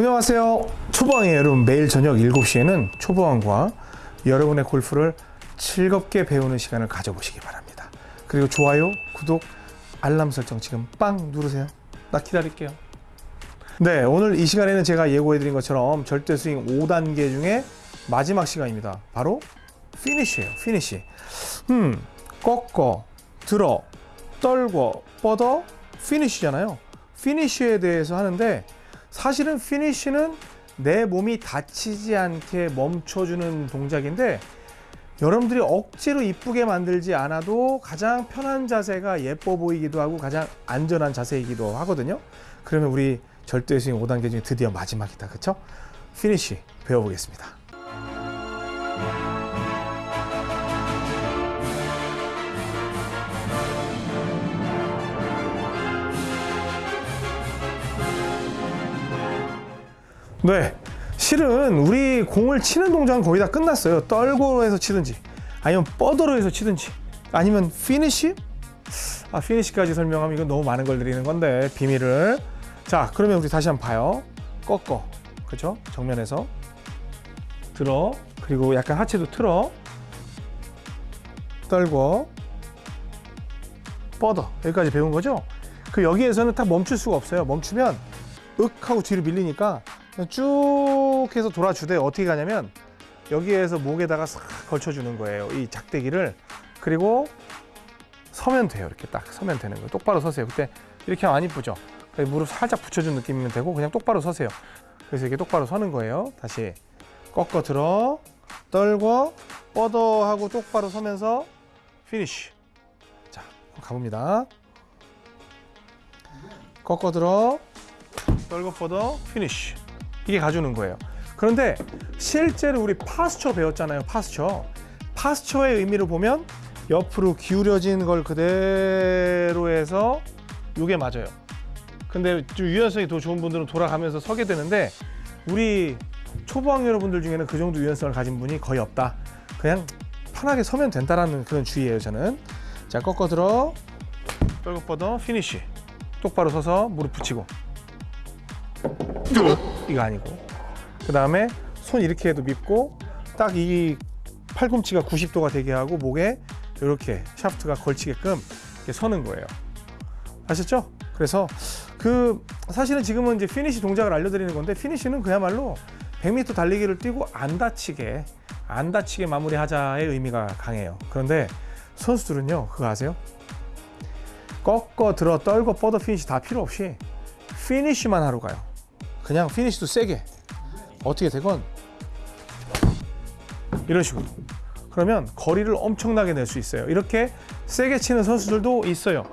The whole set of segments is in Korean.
안녕하세요. 초보왕의 여러분 매일 저녁 7시에는 초보왕과 여러분의 골프를 즐겁게 배우는 시간을 가져보시기 바랍니다. 그리고 좋아요, 구독, 알람 설정 지금 빵 누르세요. 나 기다릴게요. 네, 오늘 이 시간에는 제가 예고해드린 것처럼 절대 스윙 5단계 중에 마지막 시간입니다. 바로 피니쉬예요. 피니쉬. 음, 꺾어, 들어, 떨고, 뻗어, 피니쉬잖아요. 피니쉬에 대해서 하는데 사실은 피니쉬는 내 몸이 다치지 않게 멈춰주는 동작인데 여러분들이 억지로 이쁘게 만들지 않아도 가장 편한 자세가 예뻐 보이기도 하고 가장 안전한 자세이기도 하거든요. 그러면 우리 절대 스윙 5단계 중에 드디어 마지막이다. 그쵸? 피니쉬 배워보겠습니다. 네. 실은 우리 공을 치는 동작은 거의 다 끝났어요. 떨고 해서 치든지, 아니면 뻗어로 해서 치든지, 아니면 피니시? 아, 피니시까지 설명하면 이건 너무 많은 걸 드리는 건데, 비밀을. 자, 그러면 우리 다시 한번 봐요. 꺾어. 그죠? 정면에서. 들어. 그리고 약간 하체도 틀어. 떨고. 뻗어. 여기까지 배운 거죠? 그 여기에서는 딱 멈출 수가 없어요. 멈추면 윽 하고 뒤로 밀리니까 쭉 해서 돌아주되 어떻게 가냐면 여기에서 목에다가 싹 걸쳐주는 거예요. 이 작대기를 그리고 서면 돼요. 이렇게 딱 서면 되는 거예요. 똑바로 서세요. 그때 이렇게 하면 안 이쁘죠? 무릎 살짝 붙여준 느낌이면 되고 그냥 똑바로 서세요. 그래서 이렇게 똑바로 서는 거예요. 다시 꺾어 들어 떨고 뻗어 하고 똑바로 서면서 피니쉬. 자 가봅니다. 꺾어 들어 떨고 뻗어 피니쉬. 이게 가주는 거예요. 그런데 실제로 우리 posture 배웠잖아요. posture. posture의 의미를 보면 옆으로 기울여진 걸 그대로 해서 이게 맞아요. 근데 좀 유연성이 더 좋은 분들은 돌아가면서 서게 되는데 우리 초보자 여러분들 중에는 그 정도 유연성을 가진 분이 거의 없다. 그냥 편하게 서면 된다라는 그런 주의예요, 저는. 자, 꺾어 들어. 떨고 뻗어 피니쉬. 똑바로 서서 무릎 붙이고. 이거 아니고 그 다음에 손 이렇게 해도 밉고 딱 이 팔꿈치가 90도가 되게 하고 목에 이렇게 샤프트가 걸치게끔 이렇게 서는 거예요 아셨죠? 그래서 그 사실은 지금은 이제 피니시 동작을 알려드리는 건데 피니시는 그야말로 100m 달리기를 뛰고 안 다치게 안 다치게 마무리하자의 의미가 강해요 그런데 선수들은요 그거 아세요? 꺾어 들어 떨고 뻗어 피니시 다 필요 없이 피니시만 하러 가요 그냥 피니시도 세게. 어떻게 되건. 이런 식으로. 그러면 거리를 엄청나게 낼 수 있어요. 이렇게 세게 치는 선수들도 있어요.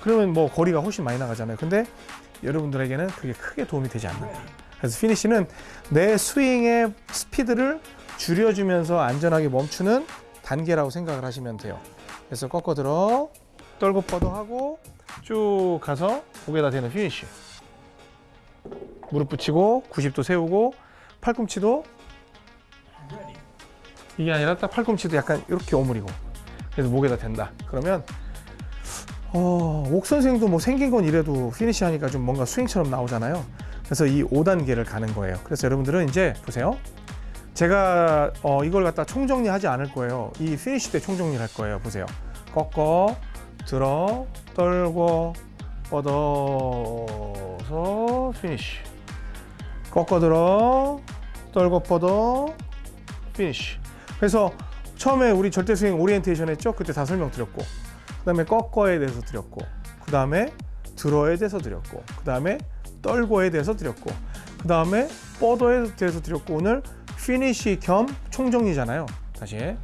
그러면 뭐 거리가 훨씬 많이 나가잖아요. 근데 여러분들에게는 그게 크게 도움이 되지 않는다. 그래서 피니시는 내 스윙의 스피드를 줄여주면서 안전하게 멈추는 단계라고 생각을 하시면 돼요. 그래서 꺾어 들어 떨고 뻗어 하고 쭉 가서 목에다 대는 피니시 무릎 붙이고 90도 세우고 팔꿈치도 이게 아니라 딱 팔꿈치도 약간 이렇게 오므리고 그래서 목에다 댄다. 그러면 어, 옥 선생도 뭐 생긴 건 이래도 피니시 하니까 좀 뭔가 스윙처럼 나오잖아요. 그래서 이 5단계를 가는 거예요. 그래서 여러분들은 이제 보세요. 제가 어, 이걸 갖다 총정리 하지 않을 거예요. 이 피니시 때 총정리를 할 거예요. 보세요. 꺾어 들어 떨고 뻗어서 피니시 꺾어 들어. 떨고 뻗어 피니시 그래서 처음에 우리 절대 스윙 오리엔테이션 했죠? 그때 다 설명드렸고. 그 다음에 꺾어에 대해서 드렸고. 그 다음에 들어에 대해서 드렸고. 그 다음에 떨고에 대해서 드렸고. 그 다음에 뻗어에 대해서 드렸고. 오늘 피니시 겸 총정리잖아요. 다시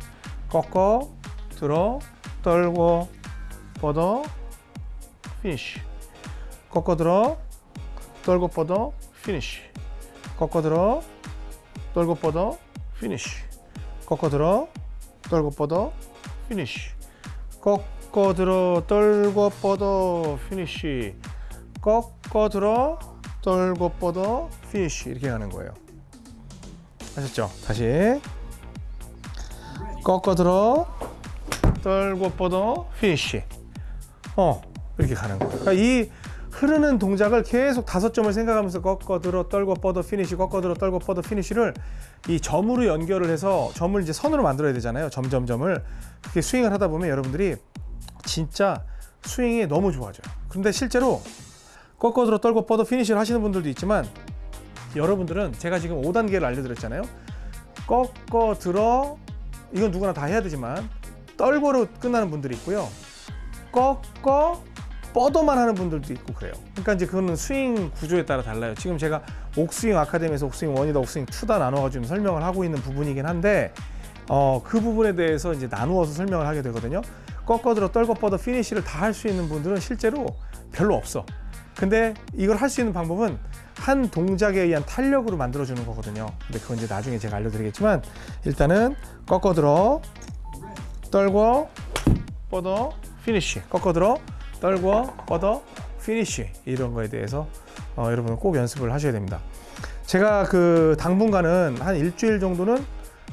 꺾어 들어 떨고 뻗어 피니시 꺾어 들어 떨고 뻗어 피니시 꺾어 들어 떨고 뻗어 피니시 꺾어 들어 떨고 뻗어 피니시 꺾어 들어 떨고 뻗어 피니시 꺾어 들어 떨고 뻗어 피니시 이렇게 가는 거예요. 아셨죠? 다시. 꺾어 들어 떨고 뻗어 피니시 어 이렇게 가는 거예요. 그러니까 이 흐르는 동작을 계속 다섯 점을 생각하면서 꺾어 들어 떨고 뻗어 피니시 꺾어 들어 떨고 뻗어 피니시를 이 점으로 연결을 해서 점을 이제 선으로 만들어야 되잖아요. 점점점을 그렇게 스윙을 하다 보면 여러분들이 진짜 스윙이 너무 좋아져요. 그런데 실제로 꺾어 들어 떨고 뻗어 피니시를 하시는 분들도 있지만 여러분들은 제가 지금 5단계를 알려드렸잖아요. 꺾어 들어 이건 누구나 다 해야 되지만 떨고로 끝나는 분들이 있고요. 꺾어 뻗어만 하는 분들도 있고 그래요. 그러니까 이제 그거는 스윙 구조에 따라 달라요. 지금 제가 옥스윙 아카데미에서 옥스윙 1이다 옥스윙 2다 나눠가지고 설명을 하고 있는 부분이긴 한데 어, 그 부분에 대해서 이제 나누어서 설명을 하게 되거든요. 꺾어 들어 떨고 뻗어 피니시를 다 할 수 있는 분들은 실제로 별로 없어. 근데 이걸 할 수 있는 방법은 한 동작에 의한 탄력으로 만들어주는 거거든요. 근데 그건 이제 나중에 제가 알려드리겠지만 일단은 꺾어 들어 떨고 뻗어 피니쉬 꺾어 들어 떨고 뻗어 피니쉬 이런 거에 대해서 어, 여러분은 꼭 연습을 하셔야 됩니다. 제가 그 당분간은 한 일주일 정도는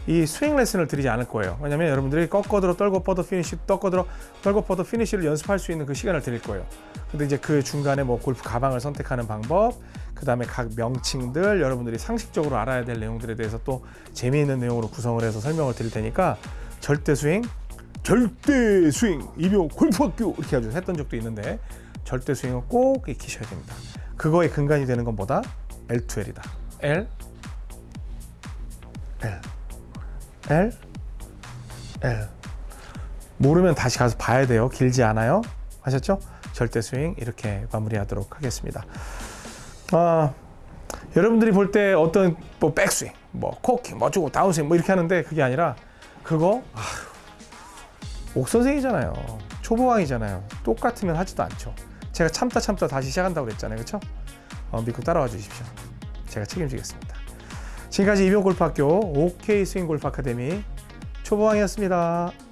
이 스윙 레슨을 드리지 않을 거예요. 왜냐면 여러분들이 꺾어 들어 떨고 뻗어 피니쉬 꺾어 들어 떨고 뻗어 피니쉬를 연습할 수 있는 그 시간을 드릴 거예요. 근데 이제 그 중간에 뭐 골프 가방을 선택하는 방법, 그 다음에 각 명칭들 여러분들이 상식적으로 알아야 될 내용들에 대해서 또 재미있는 내용으로 구성을 해서 설명을 드릴 테니까 절대 스윙, 절대 스윙 이병 골프학교 이렇게 아주 했던 적도 있는데 절대 스윙은 꼭 익히셔야 됩니다. 그거의 근간이 되는 건 뭐다? L2L이다. L, L, L, L. 모르면 다시 가서 봐야 돼요. 길지 않아요. 하셨죠? 절대 스윙 이렇게 마무리하도록 하겠습니다. 아, 여러분들이 볼 때 어떤 뭐 백스윙, 뭐 코킹, 뭐 어쩌고 다운스윙 뭐 이렇게 하는데 그게 아니라 그거 아, 옥선생이잖아요. 초보왕이잖아요. 똑같으면 하지도 않죠. 제가 참다 참다 다시 시작한다고 그랬잖아요. 그렇죠? 어, 믿고 따라와 주십시오. 제가 책임지겠습니다. 지금까지 이병골프학교 OK 스윙 골프 아카데미 초보왕이었습니다.